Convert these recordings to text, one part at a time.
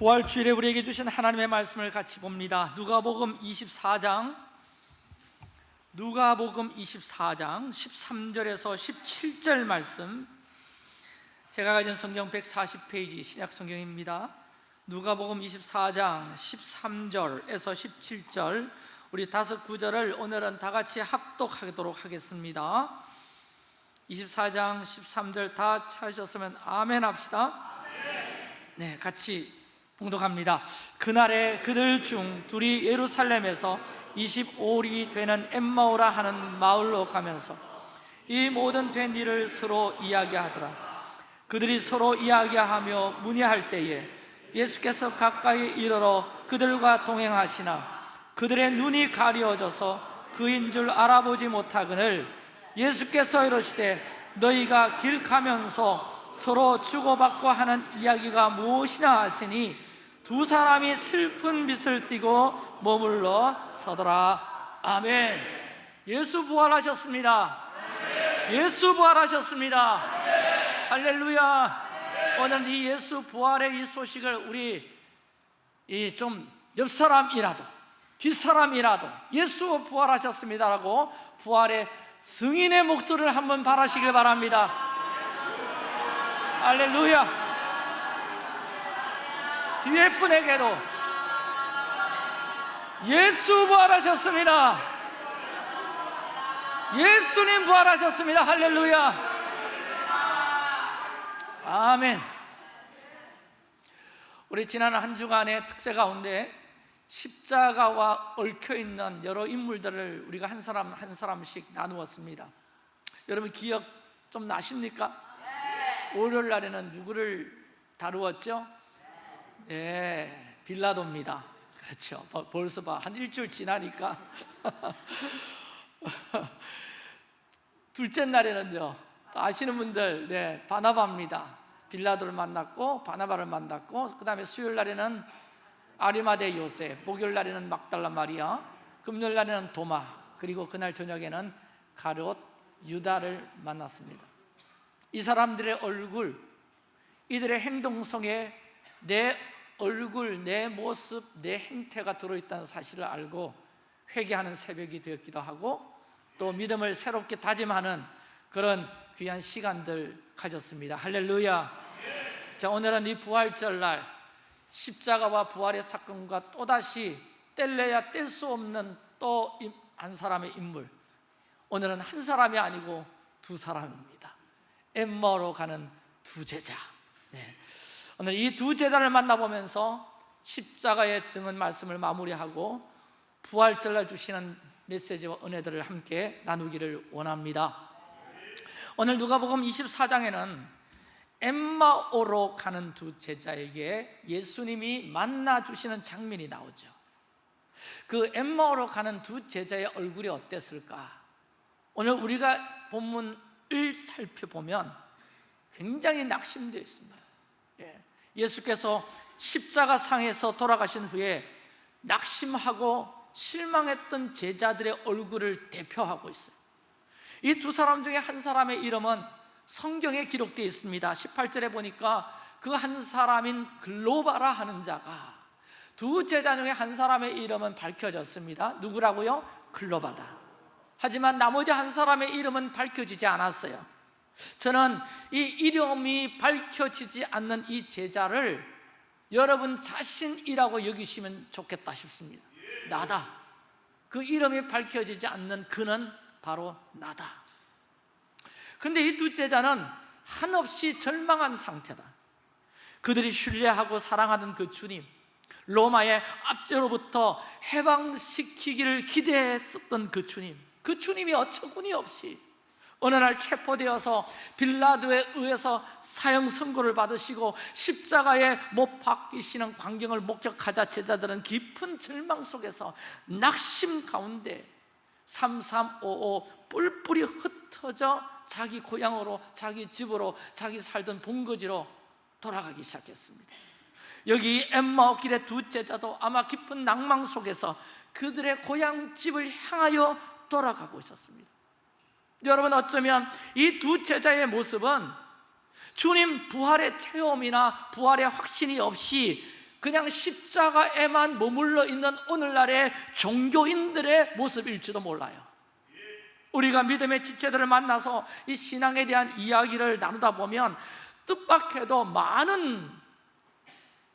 부활주일에 우리에게 주신 하나님의 말씀을 같이 봅니다. 누가복음 24장. 누가복음 24장 13절에서 17절 말씀. 제가 가진 성경 140페이지 신약 성경입니다. 누가복음 24장 13절에서 17절. 우리 다섯 구절을 오늘은 다 같이 합독하도록 하겠습니다. 24장 13절 다 찾으셨으면 아멘 합시다. 네, 같이 봉독합니다. 그날에 그들 중 둘이 예루살렘에서 25리 되는 엠마오라 하는 마을로 가면서 이 모든 된 일을 서로 이야기하더라. 그들이 서로 이야기하며 문의할 때에 예수께서 가까이 이르러 그들과 동행하시나 그들의 눈이 가려져서 그인 줄 알아보지 못하거늘 예수께서 이르시되 너희가 길 가면서 서로 주고받고 하는 이야기가 무엇이냐 하시니 두 사람이 슬픈 빛을 띠고 머물러 서더라. 아멘. 예수 부활하셨습니다. 예수 부활하셨습니다. 할렐루야. 오늘 이 예수 부활의 이 소식을 우리 이 좀 옆사람이라도 뒷사람이라도 예수 부활하셨습니다라고 부활의 승인의 목소리를 한번 바라시길 바랍니다. 할렐루야 뒤에 분에게도 예수 부활하셨습니다. 예수님 부활하셨습니다. 할렐루야. 아멘. 우리 지난 한 주간의 특세 가운데 십자가와 얽혀있는 여러 인물들을 우리가 한 사람 한 사람씩 나누었습니다. 여러분 기억 좀 나십니까? 월요일 날에는 누구를 다루었죠? 네, 빌라도입니다. 그렇죠. 벌써 봐, 한 일주일 지나니까. 둘째 날에는요 아시는 분들 네, 바나바입니다. 빌라도를 만났고 바나바를 만났고 그 다음에 수요일 날에는 아리마대 요셉 목요일 날에는 막달라 마리아 금요일 날에는 도마 그리고 그날 저녁에는 가롯 유다를 만났습니다. 이 사람들의 얼굴 이들의 행동 속에 내 얼굴, 내 모습, 내 행태가 들어있다는 사실을 알고 회개하는 새벽이 되었기도 하고 또 믿음을 새롭게 다짐하는 그런 귀한 시간들 가졌습니다. 할렐루야. 자 오늘은 이 부활절날 십자가와 부활의 사건과 또다시 뗄래야 뗄 수 없는 또 한 사람의 인물. 오늘은 한 사람이 아니고 두 사람입니다. 엠마로 가는 두 제자. 네. 오늘 이 두 제자를 만나보면서 십자가의 증언 말씀을 마무리하고 부활절날 주시는 메시지와 은혜들을 함께 나누기를 원합니다 오늘 누가복음 24장에는 엠마오로 가는 두 제자에게 예수님이 만나 주시는 장면이 나오죠 그 엠마오로 가는 두 제자의 얼굴이 어땠을까? 오늘 우리가 본문을 살펴보면 굉장히 낙심되어 있습니다 예. 예수께서 십자가 상에서 돌아가신 후에 낙심하고 실망했던 제자들의 얼굴을 대표하고 있어요. 이 두 사람 중에 한 사람의 이름은 성경에 기록되어 있습니다. 18절에 보니까 그 한 사람인 글로바라 하는 자가 두 제자 중에 한 사람의 이름은 밝혀졌습니다. 누구라고요? 글로바다. 하지만 나머지 한 사람의 이름은 밝혀지지 않았어요 저는 이 이름이 밝혀지지 않는 이 제자를 여러분 자신이라고 여기시면 좋겠다 싶습니다. 나다. 그 이름이 밝혀지지 않는 그는 바로 나다. 그런데 이 두 제자는 한없이 절망한 상태다. 그들이 신뢰하고 사랑하는 그 주님 로마의 압제로부터 해방시키기를 기대했던 그 주님 그 주님이 어처구니 없이 어느 날 체포되어서 빌라도에 의해서 사형 선고를 받으시고 십자가에 못 박히시는 광경을 목격하자 제자들은 깊은 절망 속에서 낙심 가운데 3355 뿔뿔이 흩어져 자기 고향으로 자기 집으로 자기 살던 본거지로 돌아가기 시작했습니다. 여기 엠마오 길의 두 제자도 아마 깊은 낭망 속에서 그들의 고향 집을 향하여 돌아가고 있었습니다 여러분 어쩌면 이 두 제자의 모습은 주님 부활의 체험이나 부활의 확신이 없이 그냥 십자가에만 머물러 있는 오늘날의 종교인들의 모습일지도 몰라요. 우리가 믿음의 지체들을 만나서 이 신앙에 대한 이야기를 나누다 보면 뜻밖에도 많은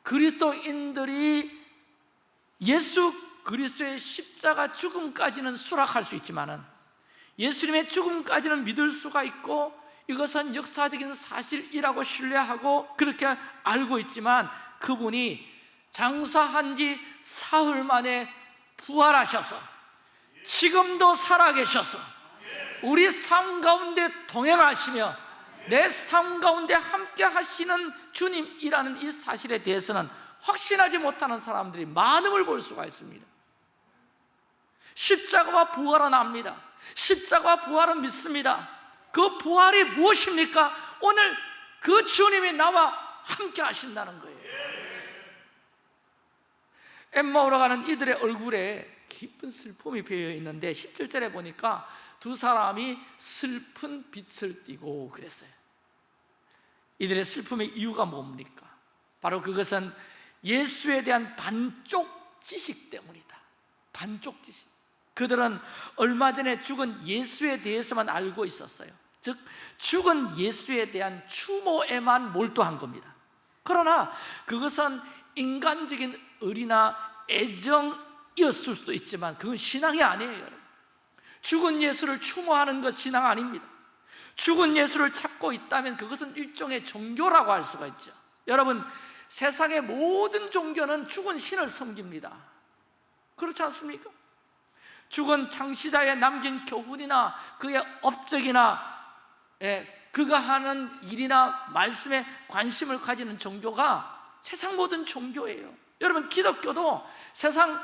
그리스도인들이 예수 그리스도의 십자가 죽음까지는 수락할 수 있지만은 예수님의 죽음까지는 믿을 수가 있고 이것은 역사적인 사실이라고 신뢰하고 그렇게 알고 있지만 그분이 장사한 지 사흘 만에 부활하셔서 지금도 살아계셔서 우리 삶 가운데 동행하시며 내 삶 가운데 함께 하시는 주님이라는 이 사실에 대해서는 확신하지 못하는 사람들이 많음을 볼 수가 있습니다. 십자가와 부활은 압니다 십자가와 부활은 믿습니다. 그 부활이 무엇입니까? 오늘 그 주님이 나와 함께 하신다는 거예요. 엠마오로 가는 이들의 얼굴에 깊은 슬픔이 배어 있는데 17절에 보니까 두 사람이 슬픈 빛을 띠고 그랬어요. 이들의 슬픔의 이유가 뭡니까? 바로 그것은 예수에 대한 반쪽 지식 때문이다. 반쪽 지식 그들은 얼마 전에 죽은 예수에 대해서만 알고 있었어요. 즉 죽은 예수에 대한 추모에만 몰두한 겁니다. 그러나 그것은 인간적인 의리나 애정이었을 수도 있지만 그건 신앙이 아니에요. 죽은 예수를 추모하는 것 신앙 아닙니다. 죽은 예수를 찾고 있다면 그것은 일종의 종교라고 할 수가 있죠. 여러분 세상의 모든 종교는 죽은 신을 섬깁니다. 그렇지 않습니까? 죽은 창시자에 남긴 교훈이나 그의 업적이나 예, 그가 하는 일이나 말씀에 관심을 가지는 종교가 세상 모든 종교예요. 여러분 기독교도 세상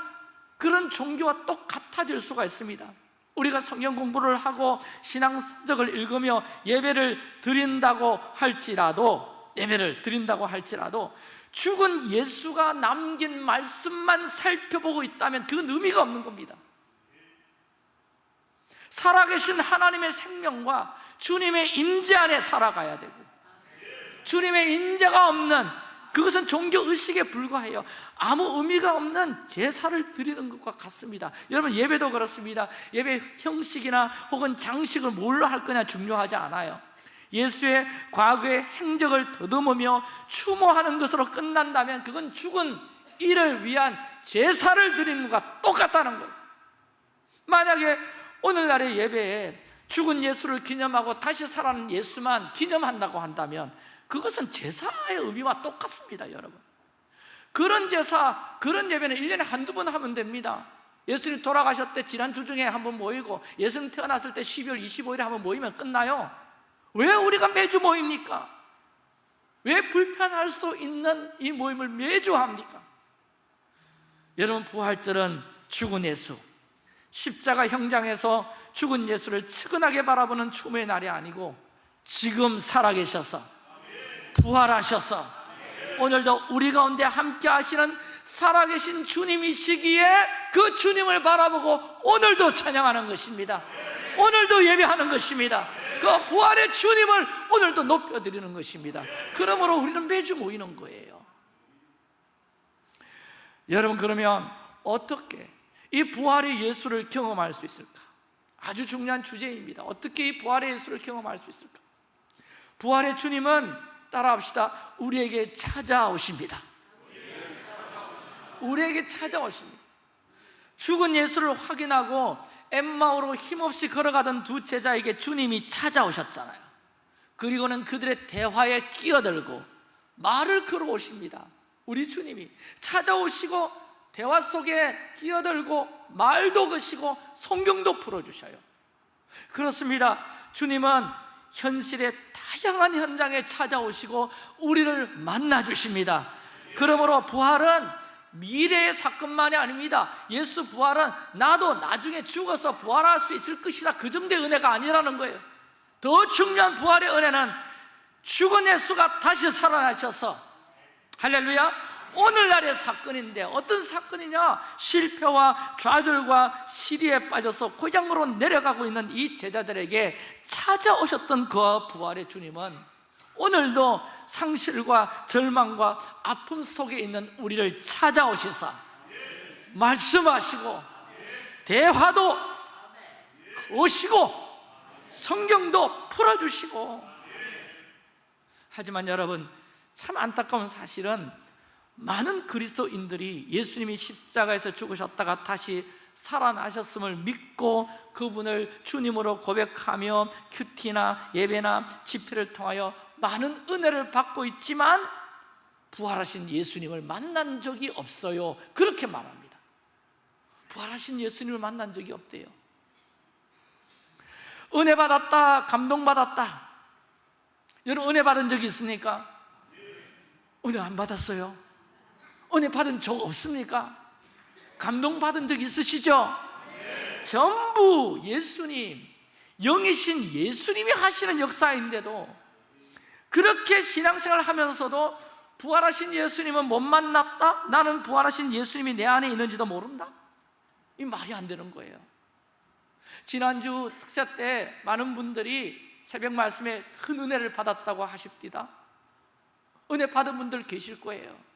그런 종교와 똑같아질 수가 있습니다. 우리가 성경 공부를 하고 신앙 서적을 읽으며 예배를 드린다고 할지라도 예배를 드린다고 할지라도 죽은 예수가 남긴 말씀만 살펴보고 있다면 그건 의미가 없는 겁니다 살아계신 하나님의 생명과 주님의 임재 안에 살아가야 되고 주님의 임재가 없는 그것은 종교 의식에 불과해요. 아무 의미가 없는 제사를 드리는 것과 같습니다. 여러분 예배도 그렇습니다. 예배 형식이나 혹은 장식을 뭘로 할 거냐 중요하지 않아요. 예수의 과거의 행적을 더듬으며 추모하는 것으로 끝난다면 그건 죽은 이를 위한 제사를 드리는 것과 똑같다는 거예요. 만약에 오늘날의 예배에 죽은 예수를 기념하고 다시 살아난 예수만 기념한다고 한다면 그것은 제사의 의미와 똑같습니다 여러분 그런 제사, 그런 예배는 1년에 한두 번 하면 됩니다 예수님 돌아가셨을 때 지난주 중에 한번 모이고 예수님 태어났을 때 12월 25일에 한번 모이면 끝나요 왜 우리가 매주 모입니까? 왜 불편할 수 있는 이 모임을 매주 합니까? 여러분 부활절은 죽은 예수 십자가 형장에서 죽은 예수를 측은하게 바라보는 추모의 날이 아니고 지금 살아계셔서 부활하셔서 오늘도 우리 가운데 함께 하시는 살아계신 주님이시기에 그 주님을 바라보고 오늘도 찬양하는 것입니다. 오늘도 예배하는 것입니다. 그 부활의 주님을 오늘도 높여드리는 것입니다. 그러므로 우리는 매주 모이는 거예요. 여러분 그러면 어떻게 이 부활의 예수를 경험할 수 있을까? 아주 중요한 주제입니다. 어떻게 이 부활의 예수를 경험할 수 있을까? 부활의 주님은 따라합시다. 우리에게 찾아오십니다. 우리에게 찾아오십니다. 죽은 예수를 확인하고 엠마오로 힘없이 걸어가던 두 제자에게 주님이 찾아오셨잖아요. 그리고는 그들의 대화에 끼어들고 말을 걸어오십니다. 우리 주님이 찾아오시고 대화 속에 끼어들고 말도 거시고 성경도 풀어주셔요. 그렇습니다. 주님은 현실의 다양한 현장에 찾아오시고 우리를 만나 주십니다. 그러므로 부활은 미래의 사건만이 아닙니다. 예수 부활은 나도 나중에 죽어서 부활할 수 있을 것이다. 그 정도의 은혜가 아니라는 거예요. 더 중요한 부활의 은혜는 죽은 예수가 다시 살아나셔서. 할렐루야 오늘날의 사건인데 어떤 사건이냐? 실패와 좌절과 시리에 빠져서 고장으로 내려가고 있는 이 제자들에게 찾아오셨던 그 부활의 주님은 오늘도 상실과 절망과 아픔 속에 있는 우리를 찾아오시사 말씀하시고 대화도 오시고 성경도 풀어주시고. 하지만 여러분 참 안타까운 사실은 많은 그리스도인들이 예수님이 십자가에서 죽으셨다가 다시 살아나셨음을 믿고 그분을 주님으로 고백하며 큐티나 예배나 집회를 통하여 많은 은혜를 받고 있지만 부활하신 예수님을 만난 적이 없어요. 그렇게 말합니다. 부활하신 예수님을 만난 적이 없대요. 은혜 받았다 감동받았다. 여러분 은혜 받은 적이 있습니까? 은혜 안 받았어요 은혜 받은 적 없습니까? 감동 받은 적 있으시죠? 전부 예수님 영이신 예수님이 하시는 역사인데도 그렇게 신앙생활 하면서도 부활하신 예수님은 못 만났다? 나는 부활하신 예수님이 내 안에 있는지도 모른다? 이 말이 안 되는 거예요 지난주 특세 때 많은 분들이 새벽 말씀에 큰 은혜를 받았다고 하십니다 은혜 받은 분들 계실 거예요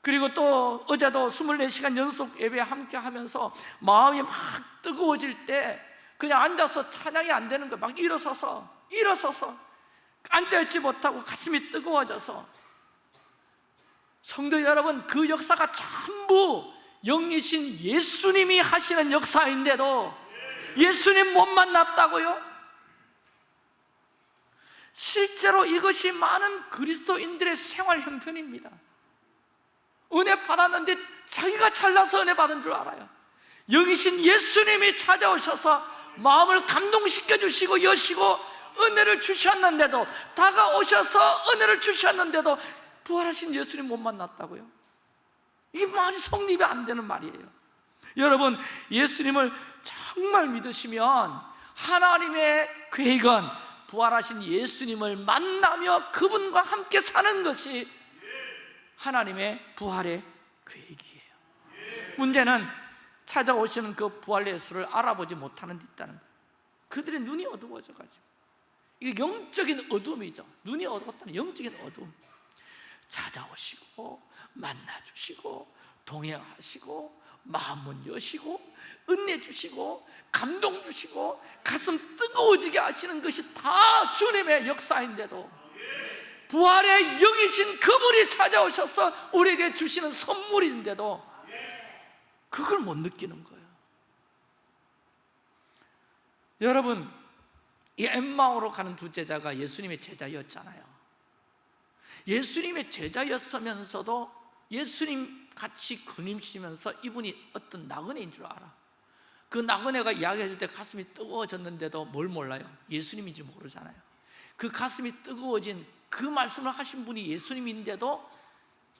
그리고 또 어제도 24시간 연속 예배 함께 하면서 마음이 막 뜨거워질 때 그냥 앉아서 찬양이 안 되는 거예요. 막 일어서서 일어서서 앉아있지 못하고 가슴이 뜨거워져서. 성도 여러분 그 역사가 전부 영이신 예수님이 하시는 역사인데도 예수님 못 만났다고요? 실제로 이것이 많은 그리스도인들의 생활 형편입니다 은혜 받았는데 자기가 잘나서 은혜 받은 줄 알아요 영이신 예수님이 찾아오셔서 마음을 감동시켜 주시고 여시고 은혜를 주셨는데도 다가오셔서 은혜를 주셨는데도 부활하신 예수님 못 만났다고요? 이 말이 성립이 안 되는 말이에요 여러분 예수님을 정말 믿으시면 하나님의 계획은 부활하신 예수님을 만나며 그분과 함께 사는 것이 하나님의 부활의 계획이에요. 문제는 찾아오시는 그 부활 예수를 알아보지 못하는 데 있다는 거예요. 그들의 눈이 어두워져 가지고. 이게 영적인 어둠이죠. 눈이 어두웠다는 영적인 어둠. 찾아오시고 만나주시고 동행하시고 마음은 여시고 은혜 주시고 감동 주시고 가슴 뜨거워지게 하시는 것이 다 주님의 역사인데도 부활의 영이신 그분이 찾아오셔서 우리에게 주시는 선물인데도 그걸 못 느끼는 거예요. 여러분 이 엠마오로 가는 두 제자가 예수님의 제자였잖아요. 예수님의 제자였으면서도 예수님 같이 그림시면서 이분이 어떤 나그네인 줄 알아? 그 나그네가 이야기해줄 때 가슴이 뜨거워졌는데도 뭘 몰라요? 예수님인지 모르잖아요 그 가슴이 뜨거워진 그 말씀을 하신 분이 예수님인데도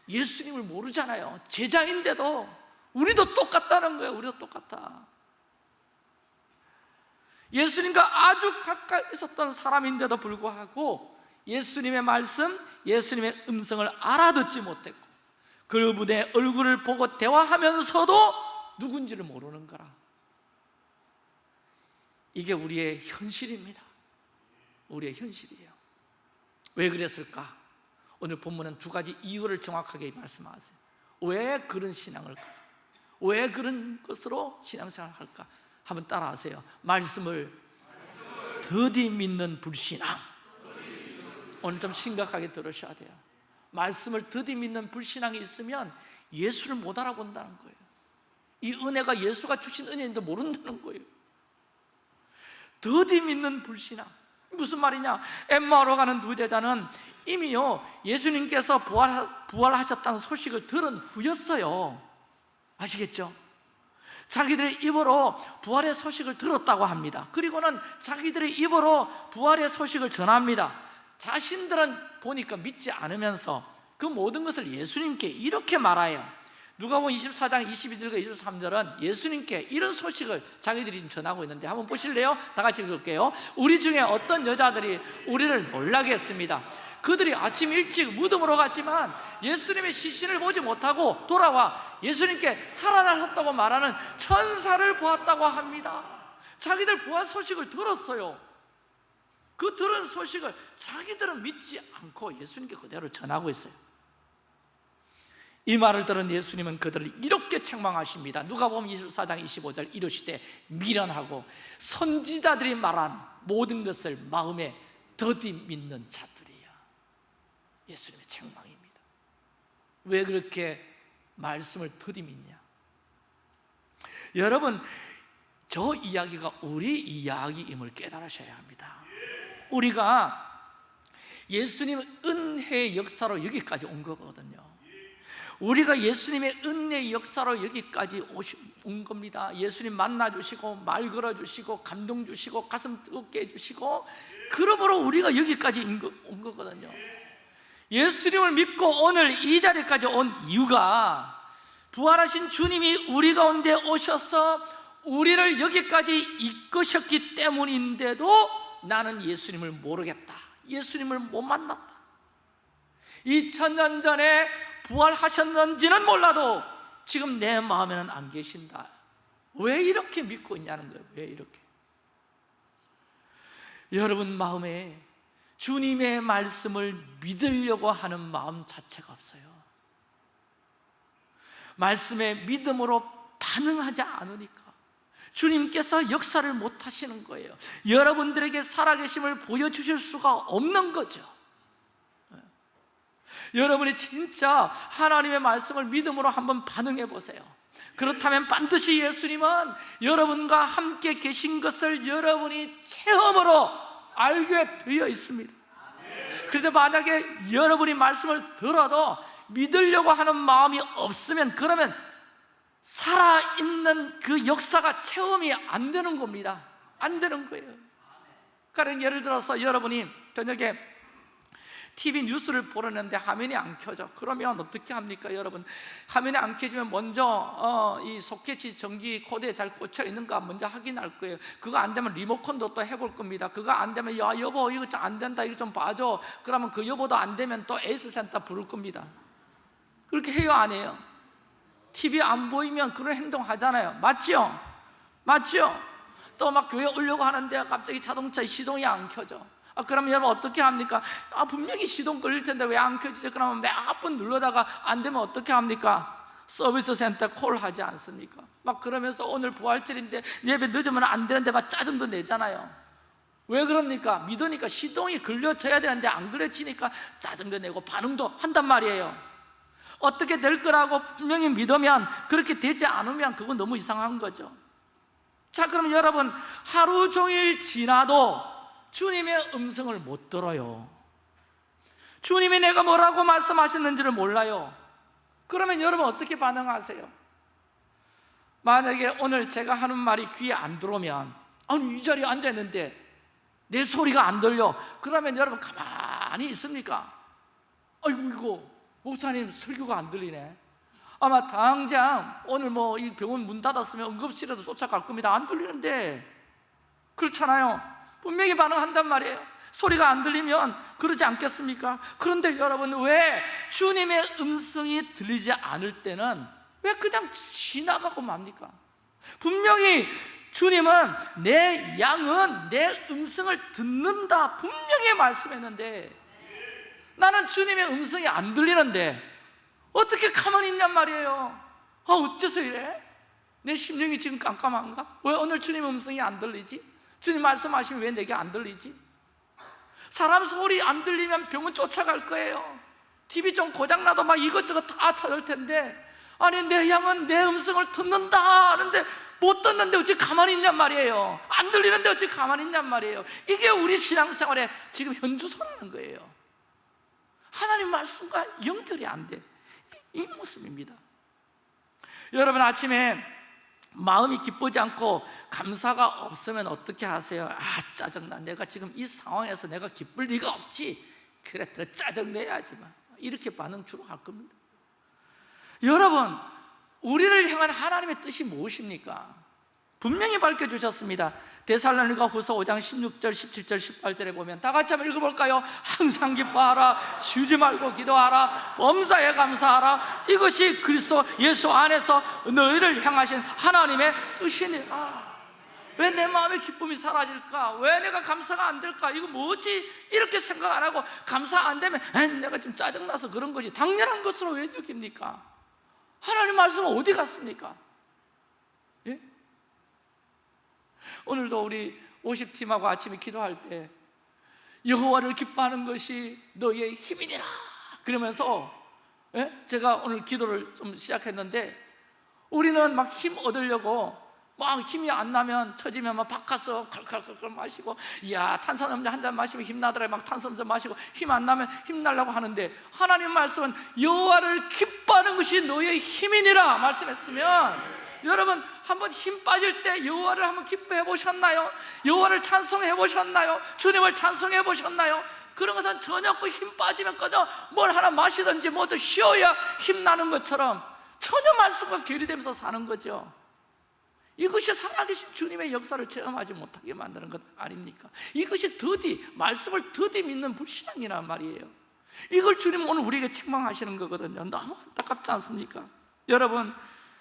예수님을 모르잖아요. 제자인데도 우리도 똑같다는 거예요. 우리도 똑같다 예수님과 아주 가까이 있었던 사람인데도 불구하고 예수님의 말씀, 예수님의 음성을 알아듣지 못했고 그분의 얼굴을 보고 대화하면서도 누군지를 모르는 거라. 이게 우리의 현실입니다 우리의 현실이에요. 왜 그랬을까? 오늘 본문은 두 가지 이유를 정확하게 말씀하세요. 왜 그런 신앙을 가져? 왜 그런 것으로 신앙생활을 할까? 한번 따라하세요. 말씀을 더디 믿는 불신앙. 오늘 좀 심각하게 들으셔야 돼요. 말씀을 더디 믿는 불신앙이 있으면 예수를 못 알아본다는 거예요. 이 은혜가 예수가 주신 은혜인데 모른다는 거예요. 더디 믿는 불신앙 무슨 말이냐? 엠마오로 가는 두 제자는 이미요 예수님께서 부활, 부활 하셨다는 소식을 들은 후였어요. 아시겠죠? 자기들의 입으로 부활의 소식을 들었다고 합니다. 그리고는 자기들의 입으로 부활의 소식을 전합니다. 자신들은 보니까 믿지 않으면서 그 모든 것을 예수님께 이렇게 말해요 누가복음 24장 22절과 23절은 예수님께 이런 소식을 자기들이 전하고 있는데 한번 보실래요? 다 같이 읽을게요. 우리 중에 어떤 여자들이 우리를 놀라게 했습니다. 그들이 아침 일찍 무덤으로 갔지만 예수님의 시신을 보지 못하고 돌아와 예수님께 살아나셨다고 말하는 천사를 보았다고 합니다. 자기들 부활 소식을 들었어요. 그 들은 소식을 자기들은 믿지 않고 예수님께 그대로 전하고 있어요 이 말을 들은 예수님은 그들을 이렇게 책망하십니다. 누가 보면 24장 25절 이르시되 미련하고 선지자들이 말한 모든 것을 마음에 더디 믿는 자들이야 예수님의 책망입니다. 왜 그렇게 말씀을 더디 믿냐? 여러분 저 이야기가 우리 이야기임을 깨달으셔야 합니다. 우리가 예수님 은혜의 역사로 여기까지 온 거거든요 우리가 예수님의 은혜의 역사로 여기까지 온 겁니다. 예수님 만나주시고 말 걸어주시고 감동 주시고 가슴 뜨겁게 해주시고 그러므로 우리가 여기까지 온 거거든요. 예수님을 믿고 오늘 이 자리까지 온 이유가 부활하신 주님이 우리 가운데 오셔서 우리를 여기까지 이끄셨기 때문인데도 나는 예수님을 모르겠다. 예수님을 못 만났다. 2000년 전에 부활하셨는지는 몰라도 지금 내 마음에는 안 계신다. 왜 이렇게 믿고 있냐는 거예요. 왜 이렇게? 여러분 마음에 주님의 말씀을 믿으려고 하는 마음 자체가 없어요. 말씀에 믿음으로 반응하지 않으니까 주님께서 역사를 못 하시는 거예요. 여러분들에게 살아계심을 보여주실 수가 없는 거죠 여러분이 진짜 하나님의 말씀을 믿음으로 한번 반응해 보세요. 그렇다면 반드시 예수님은 여러분과 함께 계신 것을 여러분이 체험으로 알게 되어 있습니다. 그런데 만약에 여러분이 말씀을 들어도 믿으려고 하는 마음이 없으면 그러면 살아있는 그 역사가 체험이 안 되는 겁니다. 안 되는 거예요. 그러니까 예를 들어서 여러분이 저녁에 TV 뉴스를 보려는데 화면이 안 켜져. 그러면 어떻게 합니까 여러분? 화면이 안 켜지면 먼저 어, 이 소켓이 전기 코드에 잘 꽂혀 있는가 먼저 확인할 거예요. 그거 안 되면 리모컨도 또 해볼 겁니다. 그거 안 되면 야 여보 이거 안 된다. 이거 좀 봐줘. 그러면 그 여보도 안 되면 또 AS 센터 부를 겁니다. 그렇게 해요 안 해요? TV 안 보이면 그런 행동 하잖아요. 맞죠? 맞죠? 또막 교회 오려고 하는데 갑자기 자동차 시동이 안 켜져 아, 그러면 여러분 어떻게 합니까? 아, 분명히 시동 걸릴 텐데 왜 안 켜지죠? 그러면 몇 번 눌러다가 안 되면 어떻게 합니까? 서비스 센터 콜 하지 않습니까? 막 그러면서 오늘 부활절인데 예배 늦으면 안 되는데 막 짜증도 내잖아요 왜 그럽니까? 믿으니까 시동이 걸려져야 되는데 안 걸려지니까 짜증도 내고 반응도 한단 말이에요 어떻게 될 거라고 분명히 믿으면 그렇게 되지 않으면 그건 너무 이상한 거죠 자 그럼 여러분 하루 종일 지나도 주님의 음성을 못 들어요. 주님이 내가 뭐라고 말씀하셨는지를 몰라요. 그러면 여러분 어떻게 반응하세요? 만약에 오늘 제가 하는 말이 귀에 안 들어오면 아니 이 자리에 앉아있는데 내 소리가 안 들려. 그러면 여러분 가만히 있습니까? 아이고 이거 목사님 설교가 안 들리네. 아마 당장 오늘 뭐 이 병원 문 닫았으면 응급실에도 쫓아갈 겁니다. 안 들리는데. 그렇잖아요 분명히 반응한단 말이에요 소리가 안 들리면 그러지 않겠습니까? 그런데 여러분 왜 주님의 음성이 들리지 않을 때는 왜 그냥 지나가고 맙니까? 분명히 주님은 내 양은 내 음성을 듣는다 분명히 말씀했는데 나는 주님의 음성이 안 들리는데 어떻게 가만히 있냔 말이에요 아 어째서 이래? 내 심령이 지금 깜깜한가? 왜 오늘 주님의 음성이 안 들리지? 주님 말씀하시면 왜 내게 안 들리지? 사람 소리 안 들리면 병원 쫓아갈 거예요. TV 좀 고장나도 막 이것저것 다 찾을 텐데 아니 내 양은 내 음성을 듣는다 하는데 못 듣는데 어찌 가만히 있냔 말이에요. 안 들리는데 어찌 가만히 있냔 말이에요. 이게 우리 신앙생활에 지금 현주소라는 거예요. 하나님 말씀과 연결이 안돼. 이 모습입니다. 여러분 아침에 마음이 기쁘지 않고 감사가 없으면 어떻게 하세요? 아 짜증나 내가 지금 이 상황에서 내가 기쁠 리가 없지 그래 더 짜증내야지만 이렇게 반응 주로 할 겁니다 여러분 우리를 향한 하나님의 뜻이 무엇입니까? 분명히 밝혀주셨습니다 데살로니가 후서 5장 16절, 17절, 18절에 보면 다 같이 한번 읽어볼까요? 항상 기뻐하라 쉬지 말고 기도하라 범사에 감사하라 이것이 그리스도 예수 안에서 너희를 향하신 하나님의 뜻이니라 왜 내 마음의 기쁨이 사라질까? 왜 내가 감사가 안 될까? 이거 뭐지? 이렇게 생각 안 하고 감사 안 되면 내가 좀 짜증나서 그런 거지 당연한 것으로 왜 느낍니까? 하나님 말씀은 어디 갔습니까? 예? 오늘도 우리 50팀하고 아침에 기도할 때 여호와를 기뻐하는 것이 너의 힘이니라 그러면서 예? 제가 오늘 기도를 좀 시작했는데 우리는 막 힘 얻으려고 막 힘이 안 나면 처지면 막 바카스 칼칼칼칼 마시고 이야 탄산음료 한 잔 마시면 힘나더라 막 탄산음료 마시고 힘 안 나면 힘나려고 하는데 하나님 말씀은 여호와를 기뻐하는 것이 너의 힘이니라 말씀했으면 여러분 한번 힘 빠질 때 여호와를 한번 기뻐해 보셨나요? 여호와를 찬송해 보셨나요? 주님을 찬송해 보셨나요? 그런 것은 저녁 그힘 빠지면 꺼져 뭘 하나 마시든지 뭐든 쉬어야 힘 나는 것처럼 전혀 말씀과 괴리되면서 사는 거죠 이것이 살아계신 주님의 역사를 체험하지 못하게 만드는 것 아닙니까? 이것이 더디 말씀을 더디 믿는 불신앙이란 말이에요 이걸 주님 오늘 우리에게 책망하시는 거거든요 너무 안타깝지 않습니까? 여러분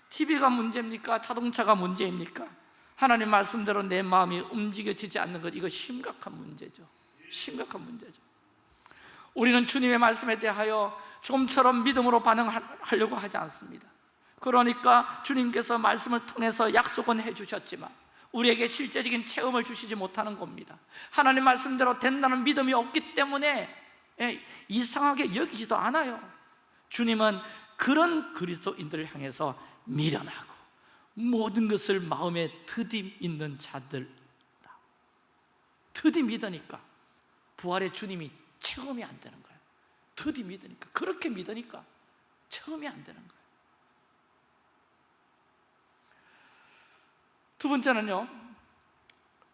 TV가 문제입니까? 자동차가 문제입니까? 하나님 말씀대로 내 마음이 움직여지지 않는 것 이거 심각한 문제죠. 심각한 문제죠. 우리는 주님의 말씀에 대하여 좀처럼 믿음으로 반응하려고 하지 않습니다. 그러니까 주님께서 말씀을 통해서 약속은 해주셨지만 우리에게 실제적인 체험을 주시지 못하는 겁니다. 하나님 말씀대로 된다는 믿음이 없기 때문에 예, 이상하게 여기지도 않아요. 주님은 그런 그리스도인들을 향해서 미련하고 모든 것을 마음에 드디 있는 자들 드디 믿으니까. 부활의 주님이 체험이 안 되는 거예요 드디 믿으니까. 그렇게 믿으니까 체험이 안 되는 거예요 두 번째는요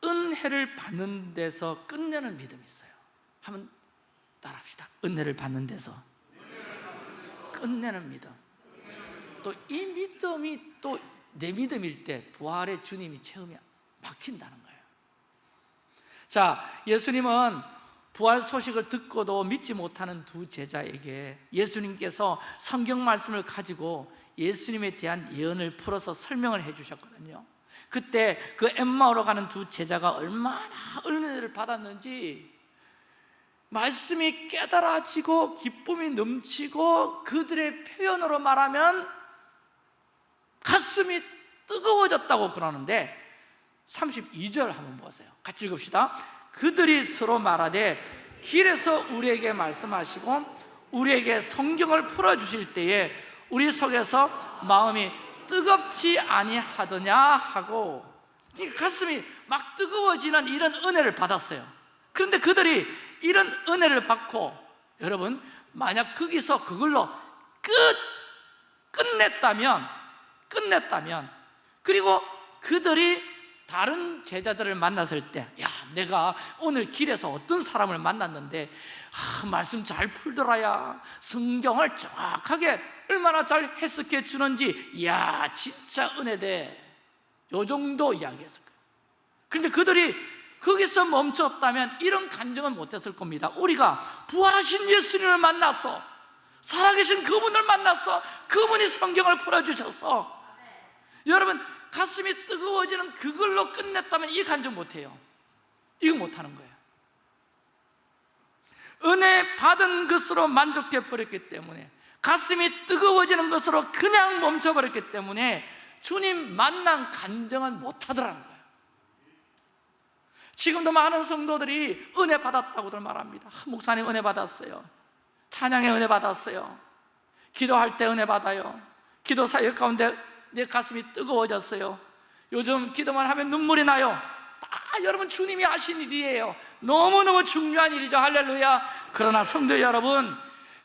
은혜를 받는 데서 끝내는 믿음이 있어요. 한번 따라합시다. 은혜를 받는 데서 끝내는 믿음 또 이 믿음이 또 내 믿음일 때 부활의 주님이 체험이 막힌다는 거예요. 자 예수님은 부활 소식을 듣고도 믿지 못하는 두 제자에게 예수님께서 성경 말씀을 가지고 예수님에 대한 예언을 풀어서 설명을 해 주셨거든요. 그때 그 엠마오로 가는 두 제자가 얼마나 은혜를 받았는지 말씀이 깨달아지고 기쁨이 넘치고 그들의 표현으로 말하면 가슴이 뜨거워졌다고 그러는데 32절 한번 보세요. 같이 읽읍시다. 그들이 서로 말하되 길에서 우리에게 말씀하시고 우리에게 성경을 풀어주실 때에 우리 속에서 마음이 뜨겁지 아니하더냐 하고 가슴이 막 뜨거워지는 이런 은혜를 받았어요. 그런데 그들이 이런 은혜를 받고 여러분 만약 거기서 그걸로 끝 끝냈다면 끝냈다면 그리고 그들이 다른 제자들을 만났을 때 야 내가 오늘 길에서 어떤 사람을 만났는데 아, 말씀 잘 풀더라야 성경을 정확하게 얼마나 잘 해석해 주는지 야 진짜 은혜돼 요 정도 이야기했을 거예요. 근데 그들이 거기서 멈췄다면 이런 간증은 못했을 겁니다. 우리가 부활하신 예수님을 만났어 살아계신 그분을 만났어 그분이 성경을 풀어주셔서 여러분 가슴이 뜨거워지는 그걸로 끝냈다면 이 간증 못해요. 이거 못하는 거예요. 은혜 받은 것으로 만족해 버렸기 때문에 가슴이 뜨거워지는 것으로 그냥 멈춰버렸기 때문에 주님 만난 간증은 못하더라는 거예요. 지금도 많은 성도들이 은혜 받았다고들 말합니다. 아, 목사님 은혜 받았어요. 찬양에 은혜 받았어요. 기도할 때 은혜 받아요. 기도 사역 가운데 내 가슴이 뜨거워졌어요. 요즘 기도만 하면 눈물이 나요. 다 여러분 주님이 하신 일이에요. 너무너무 중요한 일이죠. 할렐루야. 그러나 성도 여러분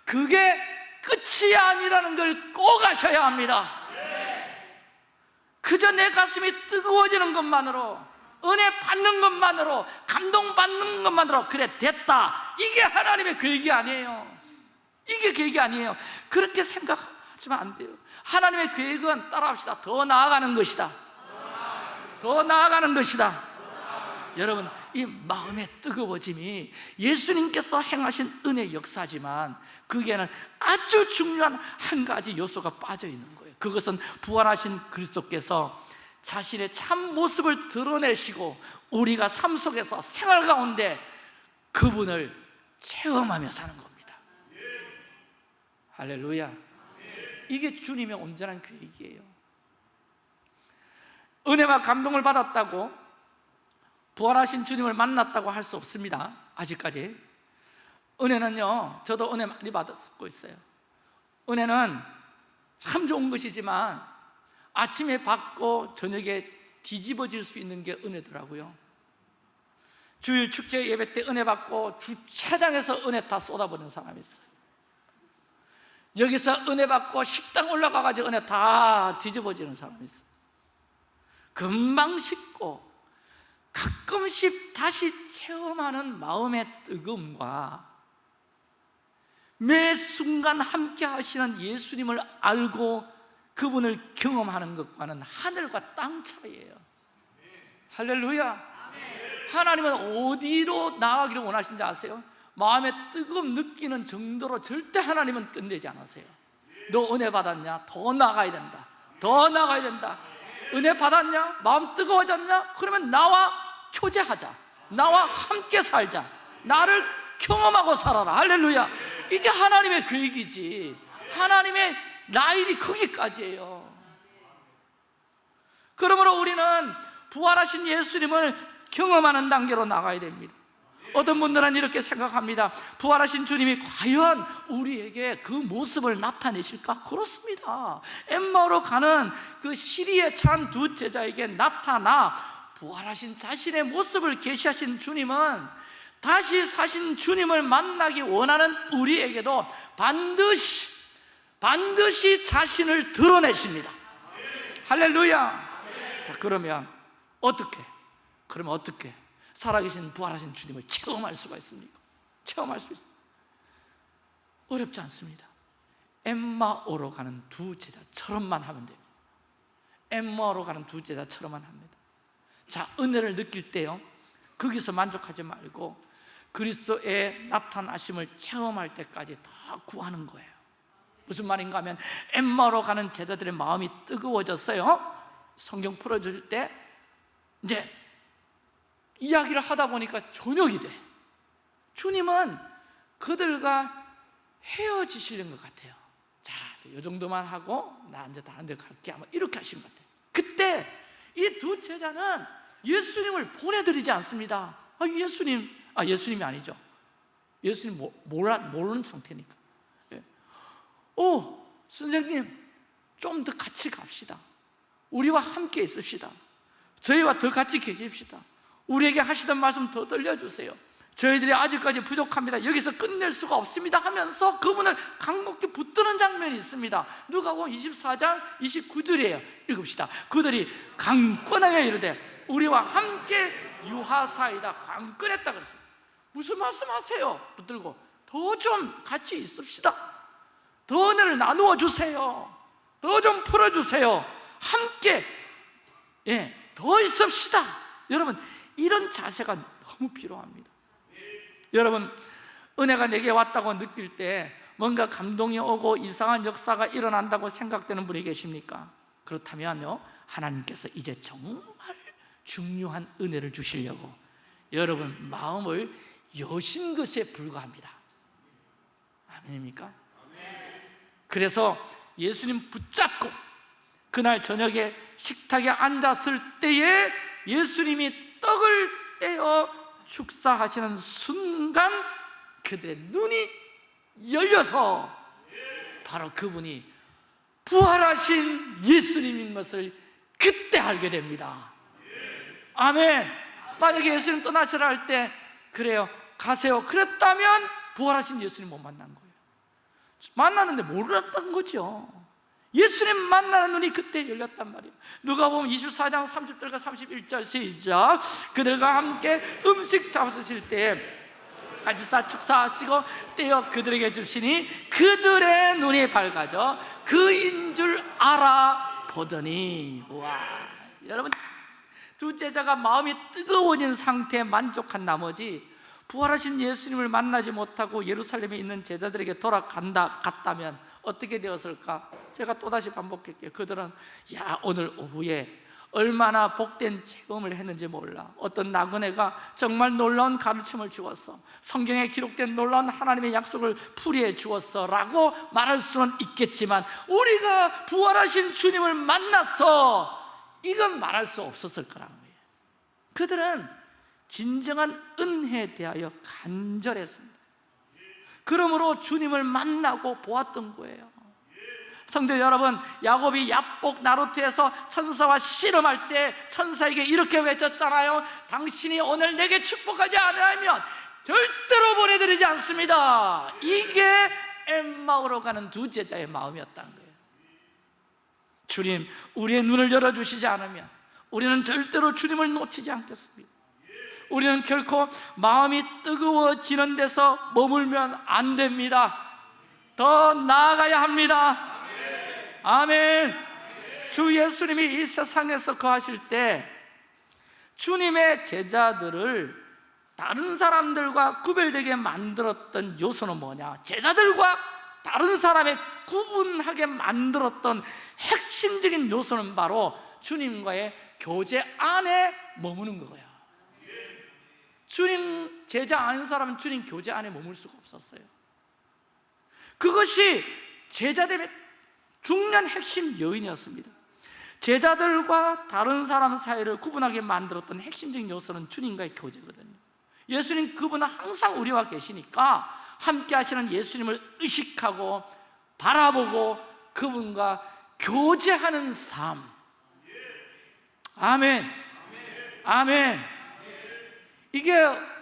그게 끝이 아니라는 걸 꼭 아셔야 합니다. 그저 내 가슴이 뜨거워지는 것만으로 은혜 받는 것만으로 감동받는 것만으로 그래 됐다. 이게 하나님의 계획이 아니에요. 이게 계획이 아니에요. 그렇게 생각하시면 안 돼요 하나님의 계획은 따라합시다. 더 나아가는 것이다. 더 나아가는 것이다. 여러분 이 마음의 뜨거워짐이 예수님께서 행하신 은혜 역사지만 그게는 아주 중요한 한 가지 요소가 빠져 있는 거예요. 그것은 부활하신 그리스도께서 자신의 참 모습을 드러내시고 우리가 삶 속에서 생활 가운데 그분을 체험하며 사는 겁니다. 할렐루야 이게 주님의 온전한 계획이에요. 은혜와 감동을 받았다고 부활하신 주님을 만났다고 할 수 없습니다. 아직까지. 은혜는요 저도 은혜 많이 받았고 있어요. 은혜는 참 좋은 것이지만 아침에 받고 저녁에 뒤집어질 수 있는 게 은혜더라고요. 주일 축제 예배 때 은혜 받고 주차장에서 은혜 다 쏟아버리는 사람이 있어요 여기서 은혜 받고 식당 올라가가지고 은혜 다 뒤집어지는 사람이 있어요 금방 식고 가끔씩 다시 체험하는 마음의 뜨거움과 매 순간 함께 하시는 예수님을 알고 그분을 경험하는 것과는 하늘과 땅 차이예요. 할렐루야. 하나님은 어디로 나아가기를 원하신지 아세요? 마음에 뜨거움 느끼는 정도로 절대 하나님은 끝내지 않으세요. 너 은혜 받았냐? 더 나가야 된다. 더 나가야 된다. 은혜 받았냐? 마음 뜨거워졌냐? 그러면 나와 교제하자. 나와 함께 살자. 나를 경험하고 살아라. 할렐루야. 이게 하나님의 계획이지. 하나님의 라인이 거기까지예요. 그러므로 우리는 부활하신 예수님을 경험하는 단계로 나가야 됩니다 어떤 분들은 이렇게 생각합니다 부활하신 주님이 과연 우리에게 그 모습을 나타내실까? 그렇습니다 엠마오로 가는 그 시리에 찬 두 제자에게 나타나 부활하신 자신의 모습을 계시하신 주님은 다시 사신 주님을 만나기 원하는 우리에게도 반드시 반드시 자신을 드러내십니다 할렐루야 자 그러면 어떻게? 그러면 어떻게? 살아계신 부활하신 주님을 체험할 수가 있습니까? 체험할 수 있습니다 어렵지 않습니다. 엠마오로 가는 두 제자처럼만 하면 됩니다. 엠마오로 가는 두 제자처럼만 합니다. 자 은혜를 느낄 때요. 거기서 만족하지 말고 그리스도의 나타나심을 체험할 때까지 다 구하는 거예요. 무슨 말인가 하면 엠마로 가는 제자들의 마음이 뜨거워졌어요. 성경 풀어줄 때 이제 이야기를 하다 보니까 저녁이 돼. 주님은 그들과 헤어지시는 것 같아요. 자, 이 정도만 하고 나 이제 다른 데 갈게. 아마 이렇게 하신 것 같아요. 그때 이 두 제자는 예수님을 보내드리지 않습니다. 아, 예수님, 아 예수님이 아니죠. 예수님 몰라, 모르는 상태니까. 예. 오, 선생님 좀 더 같이 갑시다. 우리와 함께 있읍시다. 저희와 더 같이 계십시다 우리에게 하시던 말씀 더 들려주세요. 저희들이 아직까지 부족합니다. 여기서 끝낼 수가 없습니다 하면서 그분을 강곡히 붙드는 장면이 있습니다. 누가 보면 24장 29절이에요. 읽읍시다. 그들이 강권하게 이르되 우리와 함께 유하사이다. 강권했다 그랬습니다. 무슨 말씀하세요? 붙들고 더 좀 같이 있읍시다. 더 은혜를 나누어 주세요. 더 좀 풀어주세요. 함께 예, 더 있읍시다. 여러분 이런 자세가 너무 필요합니다 여러분 은혜가 내게 왔다고 느낄 때 뭔가 감동이 오고 이상한 역사가 일어난다고 생각되는 분이 계십니까? 그렇다면요 하나님께서 이제 정말 중요한 은혜를 주시려고 여러분 마음을 여신 것에 불과합니다 아멘입니까? 그래서 예수님 붙잡고 그날 저녁에 식탁에 앉았을 때에 예수님이 떡을 떼어 축사하시는 순간 그들의 눈이 열려서 바로 그분이 부활하신 예수님인 것을 그때 알게 됩니다. 아멘. 만약에 예수님 떠나시라 할 때 그래요. 가세요. 그랬다면 부활하신 예수님 못 만난 거예요. 만났는데 몰랐던 거죠 예수님 만나는 눈이 그때 열렸단 말이에요. 누가 보면 24장 30절과 31절 시작. 그들과 함께 음식 잡수실 때 같이 싸 축사하시고 떼어 그들에게 주시니 그들의 눈이 밝아져 그인 줄 알아보더니. 와 여러분 두 제자가 마음이 뜨거워진 상태에 만족한 나머지 부활하신 예수님을 만나지 못하고 예루살렘에 있는 제자들에게 돌아간다 갔다면 어떻게 되었을까? 제가 또다시 반복할게요. 그들은 야 오늘 오후에 얼마나 복된 체험을 했는지 몰라. 어떤 나그네가 정말 놀라운 가르침을 주었어. 성경에 기록된 놀라운 하나님의 약속을 풀이해 주었어. 라고 말할 수는 있겠지만 우리가 부활하신 주님을 만났어 이건 말할 수 없었을 거라는 거예요. 그들은 진정한 은혜에 대하여 간절했습니다 그러므로 주님을 만나고 보았던 거예요. 성도 여러분 야곱이 야복 나루트에서 천사와 씨름할 때 천사에게 이렇게 외쳤잖아요. 당신이 오늘 내게 축복하지 않으면 절대로 보내드리지 않습니다. 이게 엠마오로 가는 두 제자의 마음이었다는 거예요. 주님 우리의 눈을 열어주시지 않으면 우리는 절대로 주님을 놓치지 않겠습니다 우리는 결코 마음이 뜨거워지는 데서 머물면 안 됩니다 더 나아가야 합니다 아멘. 주 예수님이 이 세상에서 거하실 때 주님의 제자들을 다른 사람들과 구별되게 만들었던 요소는 뭐냐? 제자들과 다른 사람의 구분하게 만들었던 핵심적인 요소는 바로 주님과의 교제 안에 머무는 거예요. 주님 제자 아닌 사람은 주님 교제 안에 머물 수가 없었어요. 그것이 제자됨의 중요한 핵심 요인이었습니다. 제자들과 다른 사람 사이를 구분하게 만들었던 핵심적인 요소는 주님과의 교제거든요. 예수님 그분은 항상 우리와 계시니까 함께 하시는 예수님을 의식하고 바라보고 그분과 교제하는 삶. 아멘. 아멘 이게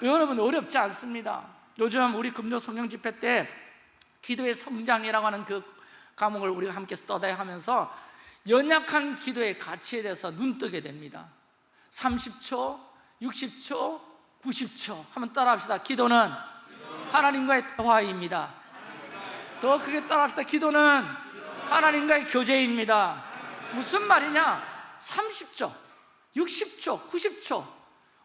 여러분 어렵지 않습니다. 요즘 우리 금요 성령 집회 때 기도의 성장이라고 하는 그 과목을 우리가 함께 떠다야 하면서 연약한 기도의 가치에 대해서 눈뜨게 됩니다. 30초, 60초, 90초. 한번 따라 합시다. 기도는 하나님과의 대화입니다. 더 크게 따라 합시다. 기도는 하나님과의 교제입니다. 무슨 말이냐? 30초, 60초, 90초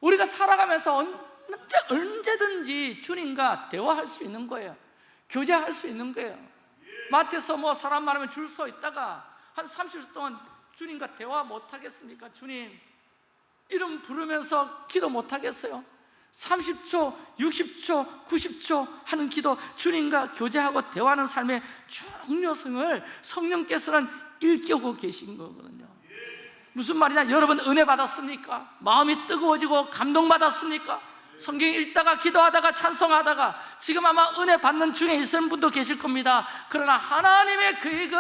우리가 살아가면서 언제, 언제든지 주님과 대화할 수 있는 거예요 교제할 수 있는 거예요 마트에서 뭐 사람 많으면 줄 서 있다가 한 30분 동안 주님과 대화 못 하겠습니까? 주님 이름 부르면서 기도 못 하겠어요? 30초, 60초, 90초 하는 기도 주님과 교제하고 대화하는 삶의 중요성을 성령께서는 일깨우고 계신 거거든요 무슨 말이냐? 여러분 은혜 받았습니까? 마음이 뜨거워지고 감동받았습니까? 성경 읽다가 기도하다가 찬송하다가 지금 아마 은혜 받는 중에 있는 분도 계실 겁니다 그러나 하나님의 계획은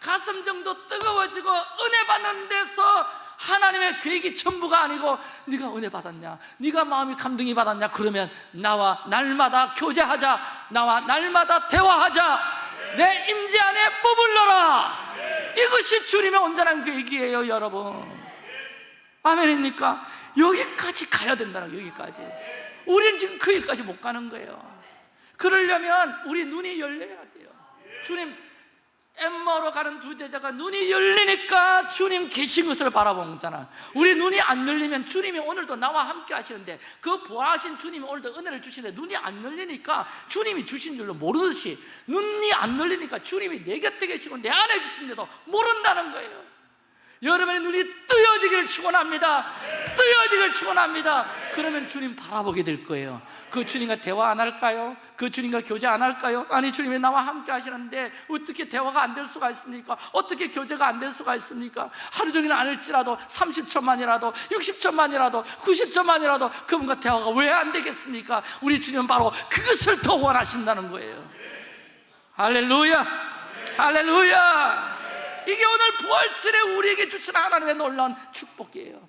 가슴 정도 뜨거워지고 은혜 받는 데서 하나님의 계획이 전부가 아니고 네가 은혜 받았냐 네가 마음이 감동이 받았냐 그러면 나와 날마다 교제하자 나와 날마다 대화하자 내 임재 안에 머물러라 이것이 주님의 온전한 계획이에요 여러분. 아멘입니까? 여기까지 가야 된다는 거예요 여기까지. 우리는 지금 거기까지 못 가는 거예요. 그러려면 우리 눈이 열려야 돼요. 주님 엠마로 가는 두 제자가 눈이 열리니까 주님 계신 것을 바라보잖아 우리 눈이 안 열리면 주님이 오늘도 나와 함께 하시는데 그 보아하신 주님이 오늘도 은혜를 주시는데 눈이 안 열리니까 주님이 주신 줄로 모르듯이 눈이 안 열리니까 주님이 내 곁에 계시고 내 안에 계신데도 모른다는 거예요 여러분의 눈이 뜨여지기를 축원합니다. 뜨여지기를 축원합니다. 그러면 주님 바라보게 될 거예요. 그 주님과 대화 안 할까요? 그 주님과 교제 안 할까요? 아니 주님이 나와 함께 하시는데 어떻게 대화가 안 될 수가 있습니까? 어떻게 교제가 안 될 수가 있습니까? 하루 종일 안 할지라도 30초만이라도 60초만이라도 90초만이라도 그분과 대화가 왜 안 되겠습니까? 우리 주님은 바로 그것을 더 원하신다는 거예요. 할렐루야! 할렐루야! 이게 오늘 부활절에 우리에게 주신 하나님의 놀라운 축복이에요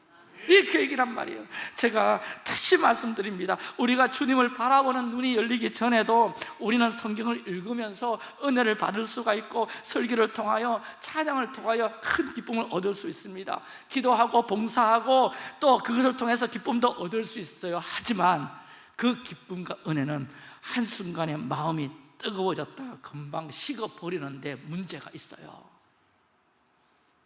이 계획이란 말이에요. 제가 다시 말씀드립니다. 우리가 주님을 바라보는 눈이 열리기 전에도 우리는 성경을 읽으면서 은혜를 받을 수가 있고 설교를 통하여 찬양을 통하여 큰 기쁨을 얻을 수 있습니다. 기도하고 봉사하고 또 그것을 통해서 기쁨도 얻을 수 있어요. 하지만 그 기쁨과 은혜는 한순간에 마음이 뜨거워졌다. 금방 식어버리는데 문제가 있어요.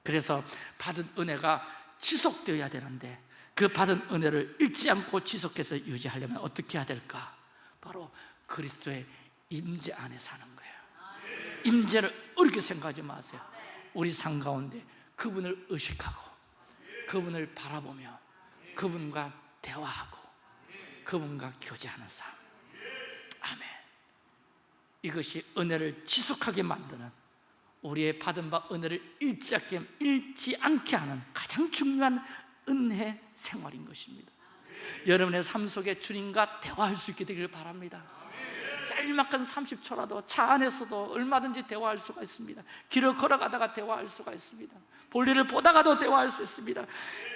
그래서 받은 은혜가 지속되어야 되는데 그 받은 은혜를 잃지 않고 지속해서 유지하려면 어떻게 해야 될까? 바로 그리스도의 임재 안에 사는 거예요. 임재를 어렵게 생각하지 마세요. 우리 삶 가운데 그분을 의식하고 그분을 바라보며 그분과 대화하고 그분과 교제하는 삶. 아멘. 이것이 은혜를 지속하게 만드는 우리의 받은 바 은혜를 잃지 않게, 잃지 않게 하는 가장 중요한 은혜 생활인 것입니다. 여러분의 삶 속에 주님과 대화할 수 있게 되기를 바랍니다. 짤막한 30초라도 차 안에서도 얼마든지 대화할 수가 있습니다. 길을 걸어가다가 대화할 수가 있습니다. 볼일을 보다가도 대화할 수 있습니다.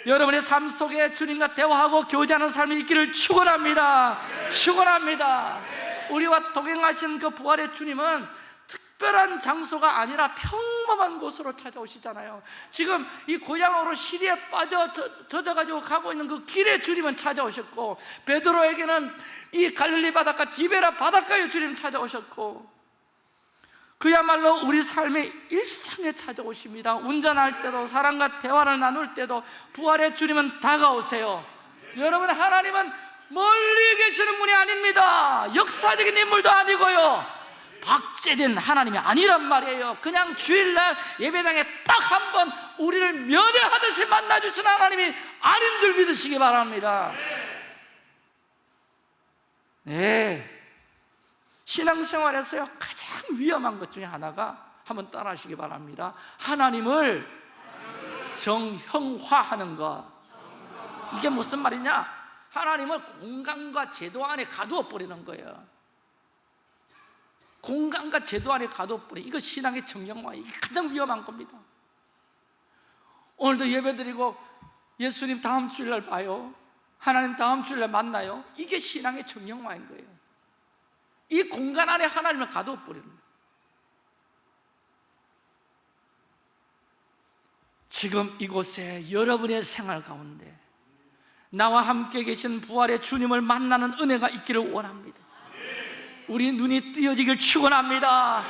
여러분의 삶 속에 주님과 대화하고 교제하는 삶이 있기를 축원합니다. 축원합니다. 우리와 동행하신 그 부활의 주님은 특별한 장소가 아니라 평범한 곳으로 찾아오시잖아요. 지금 이 고향으로 시리에 빠져 젖- 젖어가지고 가고 있는 그 길에 주님은 찾아오셨고 베드로에게는 이 갈릴리 바닷가 디베라 바닷가에 주님 찾아오셨고 그야말로 우리 삶의 일상에 찾아오십니다. 운전할 때도 사람과 대화를 나눌 때도 부활의 주님은 다가오세요. 여러분 하나님은 멀리 계시는 분이 아닙니다. 역사적인 인물도 아니고요 박제된 하나님이 아니란 말이에요. 그냥 주일날 예배당에 딱 한 번 우리를 면회하듯이 만나주신 하나님이 아닌 줄 믿으시기 바랍니다. 네. 신앙생활에서 가장 위험한 것 중에 하나가 한번 따라하시기 바랍니다. 하나님을 정형화하는 것. 이게 무슨 말이냐? 하나님을 공간과 제도 안에 가두어 버리는 거예요 공간과 제도 안에 가둬버려 이거 신앙의 이게 가장 위험한 겁니다. 오늘도 예배드리고 예수님 다음 주일날 봐요. 하나님 다음 주일날 만나요. 이게 신앙의 정형화인 거예요. 이 공간 안에 하나님을 가둬버리는 거예요. 지금 이곳에 여러분의 생활 가운데 나와 함께 계신 부활의 주님을 만나는 은혜가 있기를 원합니다 우리 눈이 띄어지길 축원합니다.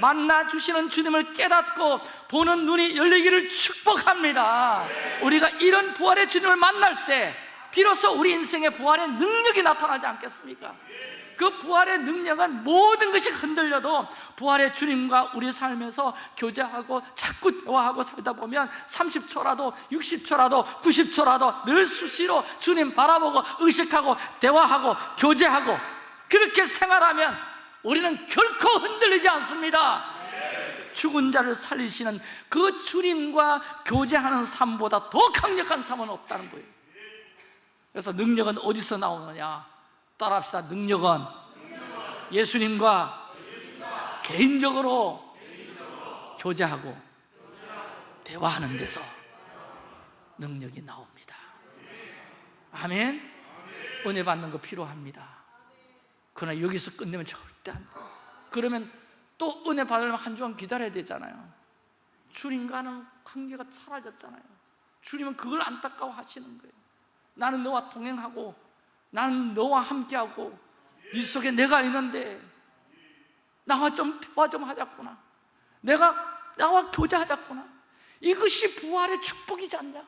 만나 주시는 주님을 깨닫고 보는 눈이 열리기를 축복합니다. 우리가 이런 부활의 주님을 만날 때 비로소 우리 인생의 부활의 능력이 나타나지 않겠습니까? 그 부활의 능력은 모든 것이 흔들려도 부활의 주님과 우리 삶에서 교제하고 자꾸 대화하고 살다 보면 30초라도 60초라도 90초라도 늘 수시로 주님 바라보고 의식하고 대화하고 교제하고 그렇게 생활하면 우리는 결코 흔들리지 않습니다. 죽은 자를 살리시는 그 주님과 교제하는 삶보다 더 강력한 삶은 없다는 거예요. 그래서 능력은 어디서 나오느냐? 따라합시다. 능력은 예수님과 개인적으로 교제하고 대화하는 데서 능력이 나옵니다. 아멘. 은혜 받는 거 필요합니다 그러나 여기서 끝내면 절대 안 돼. 그러면 또 은혜 받으려면 한 주간 기다려야 되잖아요. 주님과는 관계가 사라졌잖아요. 주님은 그걸 안타까워 하시는 거예요. 나는 너와 동행하고 나는 너와 함께하고 네 속에 내가 있는데 나와 좀 대화 좀 하자꾸나. 내가 나와 교제하자꾸나. 이것이 부활의 축복이지 않냐?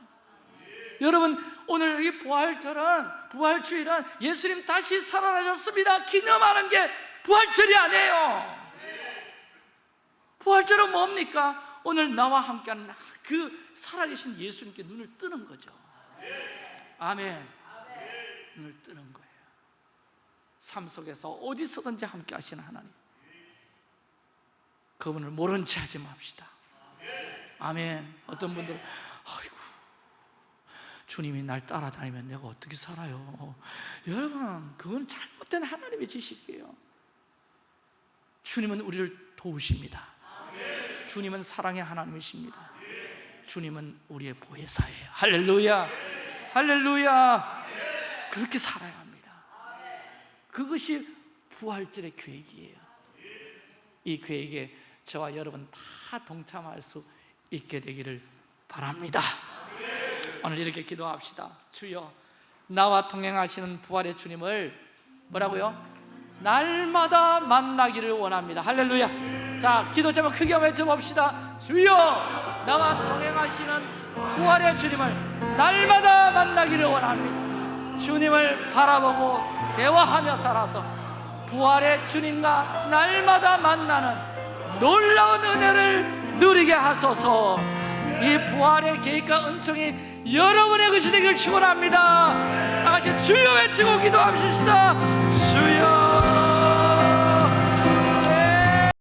여러분 오늘 이 부활절은 부활주일은 예수님 다시 살아나셨습니다. 기념하는 게 부활절이 아니에요. 부활절은 뭡니까? 오늘 나와 함께하는 그 살아계신 예수님께 눈을 뜨는 거죠. 아멘. 눈을 뜨는 거예요. 삶 속에서 어디서든지 함께 하시는 하나님. 그분을 모른 체 하지 맙시다. 아멘. 어떤 분들은 주님이 날 따라다니면 내가 어떻게 살아요? 여러분, 그건 잘못된 하나님의 지식이에요. 주님은 우리를 도우십니다. 주님은 사랑의 하나님이십니다. 주님은 우리의 보혜사예요. 할렐루야. 할렐루야. 그렇게 살아야 합니다. 그것이 부활절의 계획이에요. 이 계획에 저와 여러분 다 동참할 수 있게 되기를 바랍니다. 오늘 이렇게 기도합시다. 주여, 나와 동행하시는 부활의 주님을 뭐라고요? 날마다 만나기를 원합니다. 할렐루야. 자, 기도 제목 크게 외쳐봅시다. 주여, 나와 동행하시는 부활의 주님을 날마다 만나기를 원합니다. 주님을 바라보고 대화하며 살아서 부활의 주님과 날마다 만나는 놀라운 은혜를 누리게 하소서. 이 부활의 계획과 은총이 여러분의 것이 되기를 축원합니다. 다 같이 주여 외치고 기도합시다. 주여